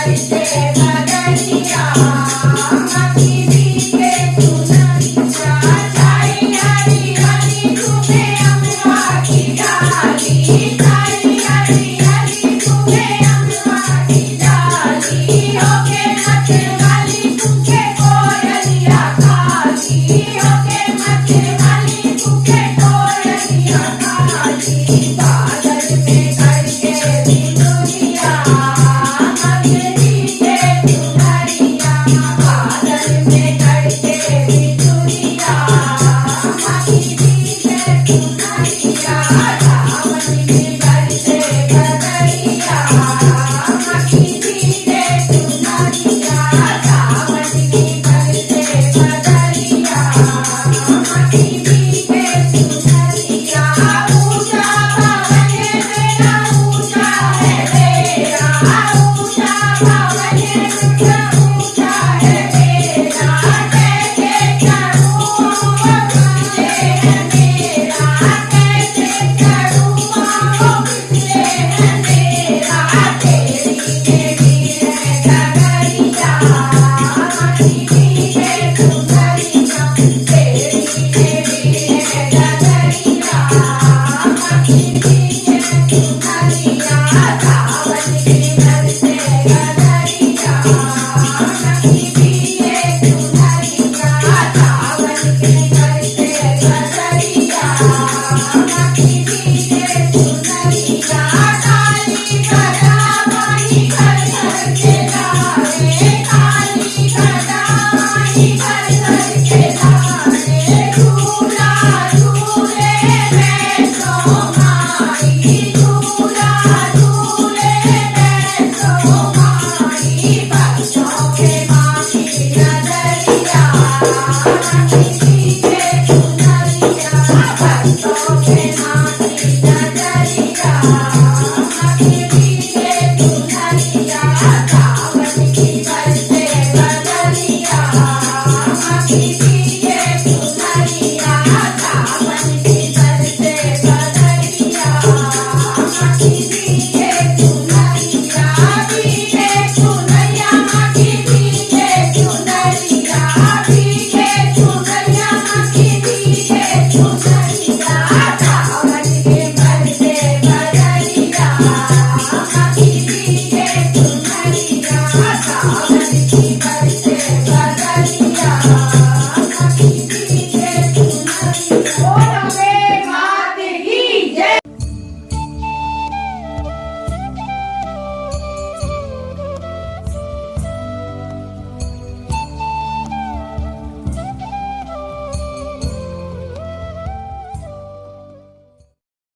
Everybody say